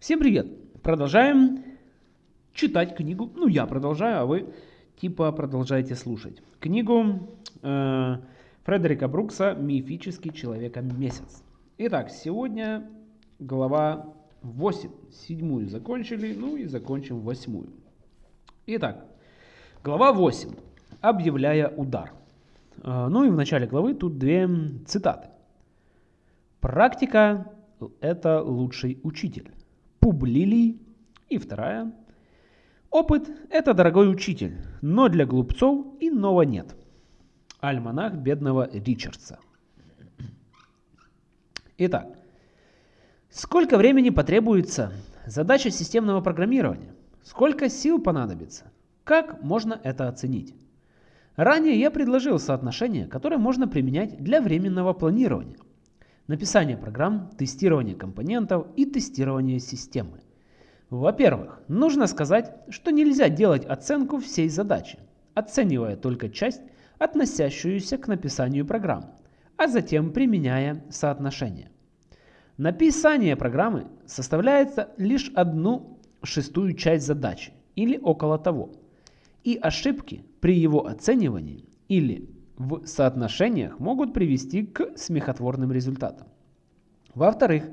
Всем привет! Продолжаем читать книгу. Ну, я продолжаю, а вы типа продолжаете слушать. Книгу э, Фредерика Брукса «Мифический человека-месяц». Итак, сегодня глава 8. Седьмую закончили, ну и закончим восьмую. Итак, глава 8. Объявляя удар. Э, ну и в начале главы тут две цитаты. Практика – это лучший учитель. Публилий. И вторая. Опыт – это дорогой учитель, но для глупцов иного нет. Альманах бедного Ричардса. Итак, сколько времени потребуется задача системного программирования? Сколько сил понадобится? Как можно это оценить? Ранее я предложил соотношение, которое можно применять для временного планирования написание программ, тестирование компонентов и тестирование системы. Во-первых, нужно сказать, что нельзя делать оценку всей задачи, оценивая только часть, относящуюся к написанию программ, а затем применяя соотношение. Написание программы составляется лишь одну шестую часть задачи или около того, и ошибки при его оценивании или в соотношениях могут привести к смехотворным результатам. Во-вторых,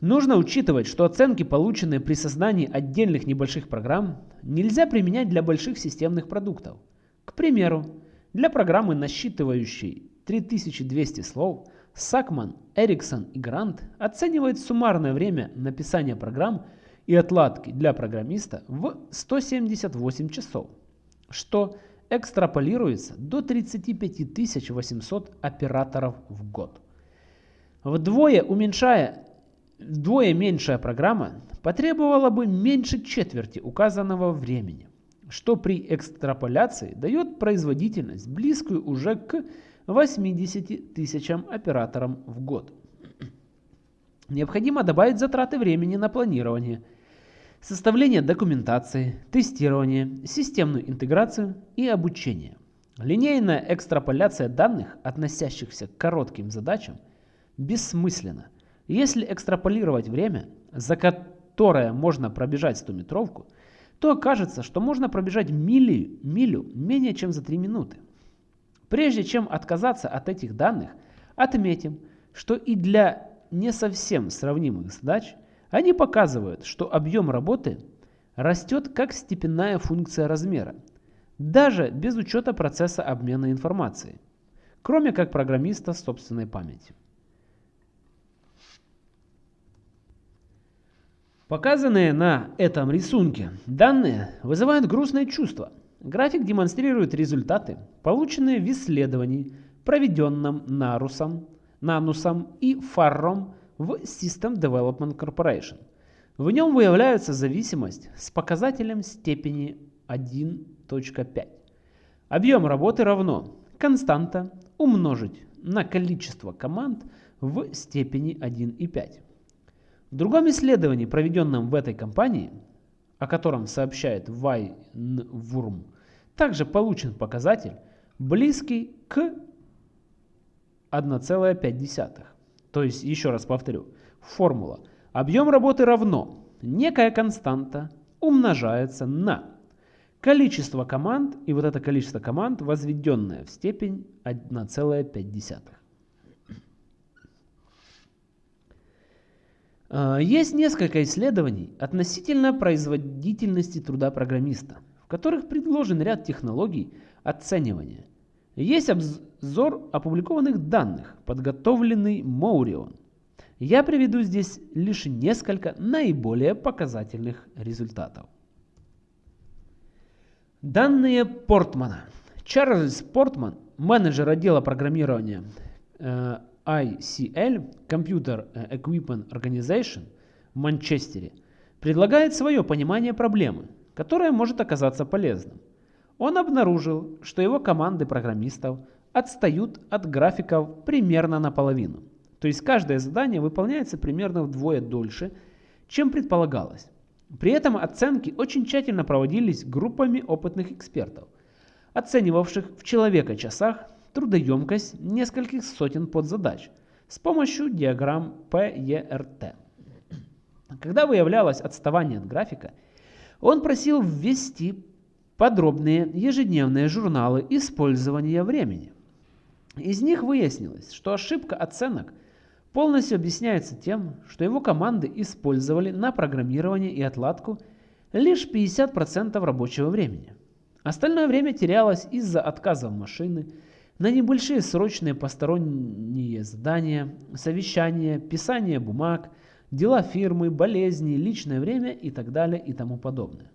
нужно учитывать, что оценки, полученные при создании отдельных небольших программ, нельзя применять для больших системных продуктов. К примеру, для программы, насчитывающей 3200 слов, Сакман, Эриксон и Грант оценивают суммарное время написания программ и отладки для программиста в 178 часов, что экстраполируется до 35 800 операторов в год. Вдвое уменьшая вдвое меньшая программа потребовала бы меньше четверти указанного времени, что при экстраполяции дает производительность, близкую уже к 80 тысячам операторам в год. Необходимо добавить затраты времени на планирование – составление документации, тестирование, системную интеграцию и обучение. Линейная экстраполяция данных, относящихся к коротким задачам, бессмысленна. Если экстраполировать время, за которое можно пробежать 100-метровку, то окажется, что можно пробежать милю, милю менее чем за 3 минуты. Прежде чем отказаться от этих данных, отметим, что и для не совсем сравнимых задач – они показывают, что объем работы растет как степенная функция размера, даже без учета процесса обмена информацией, кроме как программиста собственной памяти. Показанные на этом рисунке данные вызывают грустное чувство. График демонстрирует результаты, полученные в исследовании, проведенном Нарусом, Нанусом и Фарром в System Development Corporation. В нем выявляется зависимость с показателем степени 1.5. Объем работы равно константа умножить на количество команд в степени 1,5. В другом исследовании, проведенном в этой компании, о котором сообщает Вайнвурм, также получен показатель, близкий к 1,5. То есть, еще раз повторю, формула. Объем работы равно некая константа умножается на количество команд, и вот это количество команд, возведенное в степень 1,5. А, есть несколько исследований относительно производительности труда программиста, в которых предложен ряд технологий оценивания – есть обзор опубликованных данных, подготовленный Моурион. Я приведу здесь лишь несколько наиболее показательных результатов. Данные Портмана. Чарльз Портман, менеджер отдела программирования э, ICL, Computer Equipment Organization в Манчестере, предлагает свое понимание проблемы, которое может оказаться полезным. Он обнаружил, что его команды программистов отстают от графиков примерно наполовину. То есть каждое задание выполняется примерно вдвое дольше, чем предполагалось. При этом оценки очень тщательно проводились группами опытных экспертов, оценивавших в человека-часах трудоемкость нескольких сотен подзадач с помощью диаграмм PERT. Когда выявлялось отставание от графика, он просил ввести подробные ежедневные журналы использования времени. Из них выяснилось, что ошибка оценок полностью объясняется тем, что его команды использовали на программирование и отладку лишь 50% рабочего времени. Остальное время терялось из-за отказов машины, на небольшие срочные посторонние задания, совещания, писание бумаг, дела фирмы, болезни, личное время и так далее и тому подобное.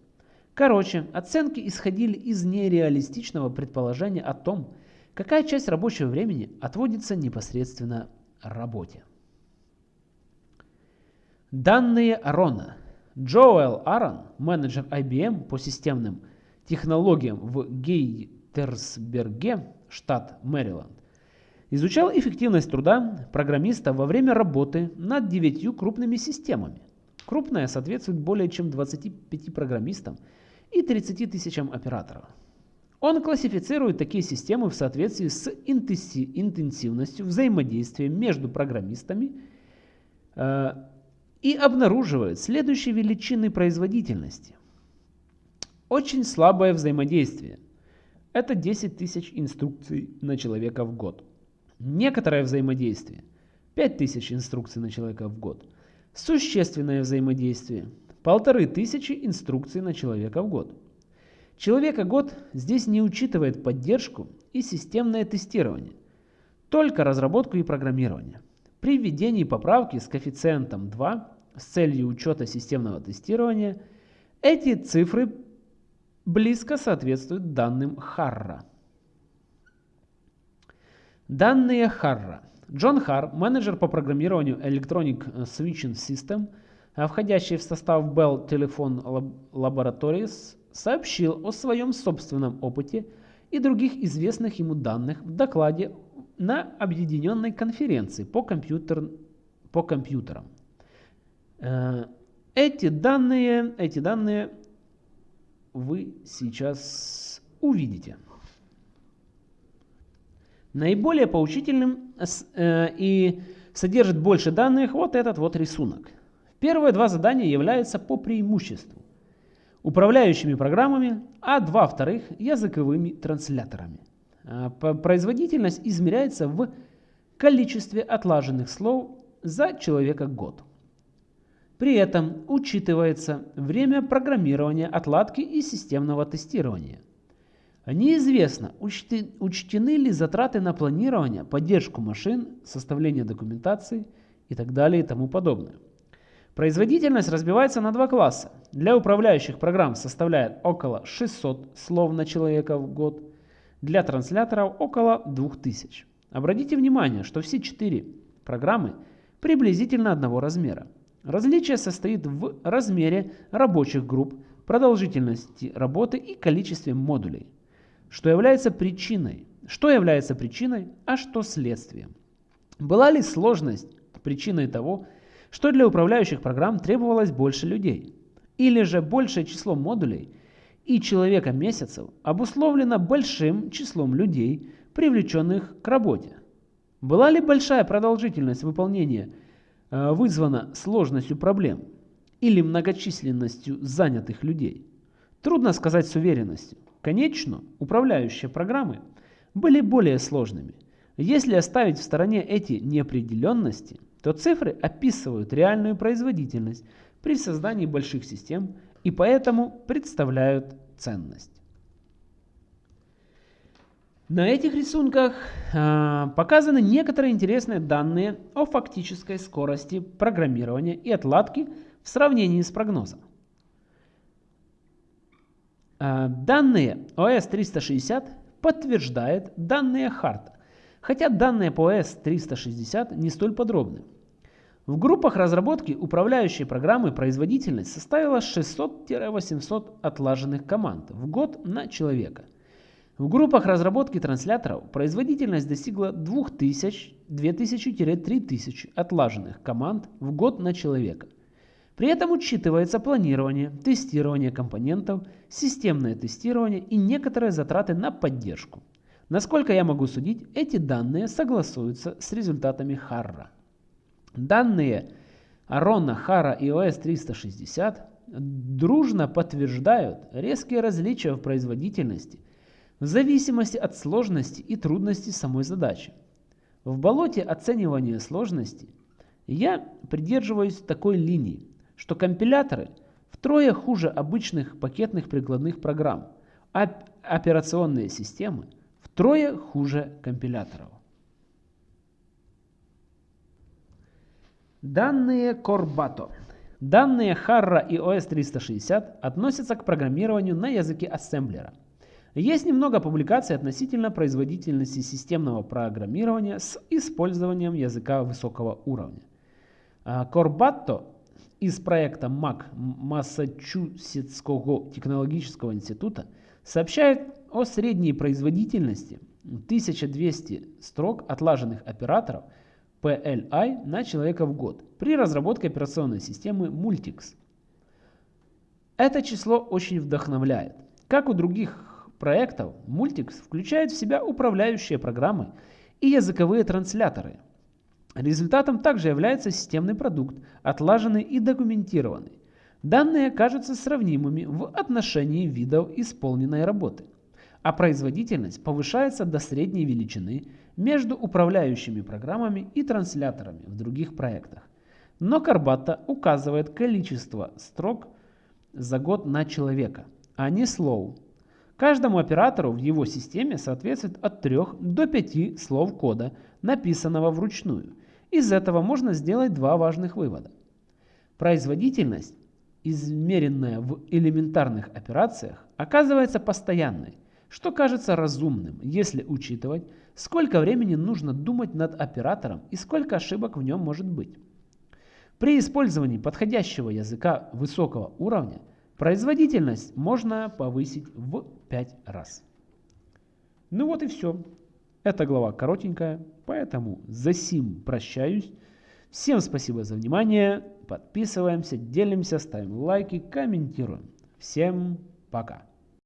Короче, оценки исходили из нереалистичного предположения о том, какая часть рабочего времени отводится непосредственно работе. Данные Арона. Джоэл Арон, менеджер IBM по системным технологиям в Гейтерсберге, штат Мэриленд, изучал эффективность труда программиста во время работы над девятью крупными системами. Крупная соответствует более чем 25 программистам и 30 тысячам операторов. Он классифицирует такие системы в соответствии с интенсивностью взаимодействия между программистами э, и обнаруживает следующие величины производительности. Очень слабое взаимодействие. Это 10 тысяч инструкций на человека в год. Некоторое взаимодействие. 5000 инструкций на человека в год. Существенное взаимодействие. Полторы тысячи инструкций на человека в год. Человека год здесь не учитывает поддержку и системное тестирование, только разработку и программирование. При введении поправки с коэффициентом 2 с целью учета системного тестирования эти цифры близко соответствуют данным Харра. Данные Харра. Джон Харр, менеджер по программированию Electronic Switching System, входящий в состав Bell Telephone Laboratories, сообщил о своем собственном опыте и других известных ему данных в докладе на объединенной конференции по, компьютер, по компьютерам. Э, эти данные, эти данные вы сейчас увидите. Наиболее поучительным э, и содержит больше данных вот этот вот рисунок. Первые два задания являются по преимуществу управляющими программами, а два вторых языковыми трансляторами. А, производительность измеряется в количестве отлаженных слов за человека год. При этом учитывается время программирования, отладки и системного тестирования. Неизвестно, учтены ли затраты на планирование, поддержку машин, составление документации и так далее и тому подобное. Производительность разбивается на два класса. Для управляющих программ составляет около 600 слов на человека в год, для трансляторов около 2000. Обратите внимание, что все четыре программы приблизительно одного размера. Различие состоит в размере рабочих групп, продолжительности работы и количестве модулей. Что является причиной? Что является причиной, а что следствием? Была ли сложность причиной того, что для управляющих программ требовалось больше людей. Или же большее число модулей и человека месяцев обусловлено большим числом людей, привлеченных к работе. Была ли большая продолжительность выполнения э, вызвана сложностью проблем или многочисленностью занятых людей? Трудно сказать с уверенностью. Конечно, управляющие программы были более сложными. Если оставить в стороне эти неопределенности – то цифры описывают реальную производительность при создании больших систем и поэтому представляют ценность. На этих рисунках э, показаны некоторые интересные данные о фактической скорости программирования и отладки в сравнении с прогнозом. Э, данные OS 360 подтверждает данные Харта, хотя данные по S360 не столь подробны. В группах разработки управляющей программы производительность составила 600-800 отлаженных команд в год на человека. В группах разработки трансляторов производительность достигла 2000-3000 отлаженных команд в год на человека. При этом учитывается планирование, тестирование компонентов, системное тестирование и некоторые затраты на поддержку. Насколько я могу судить, эти данные согласуются с результатами Харра. Данные Арона, Хара и ОС 360 дружно подтверждают резкие различия в производительности в зависимости от сложности и трудности самой задачи. В болоте оценивания сложности я придерживаюсь такой линии, что компиляторы втрое хуже обычных пакетных прикладных программ, а операционные системы втрое хуже компиляторов. Данные Corbato. Данные Harra и OS 360 относятся к программированию на языке ассемблера. Есть немного публикаций относительно производительности системного программирования с использованием языка высокого уровня. Corbato из проекта MAC Массачусетского технологического института сообщает о средней производительности 1200 строк отлаженных операторов – PLI на человека в год при разработке операционной системы Multics. Это число очень вдохновляет. Как у других проектов, Multics включает в себя управляющие программы и языковые трансляторы. Результатом также является системный продукт, отлаженный и документированный. Данные кажутся сравнимыми в отношении видов исполненной работы, а производительность повышается до средней величины между управляющими программами и трансляторами в других проектах. Но Карбата указывает количество строк за год на человека, а не слов. Каждому оператору в его системе соответствует от 3 до 5 слов кода, написанного вручную. Из этого можно сделать два важных вывода. Производительность, измеренная в элементарных операциях, оказывается постоянной, что кажется разумным, если учитывать, сколько времени нужно думать над оператором и сколько ошибок в нем может быть. При использовании подходящего языка высокого уровня производительность можно повысить в 5 раз. Ну вот и все. Эта глава коротенькая, поэтому за сим прощаюсь. Всем спасибо за внимание. Подписываемся, делимся, ставим лайки, комментируем. Всем пока.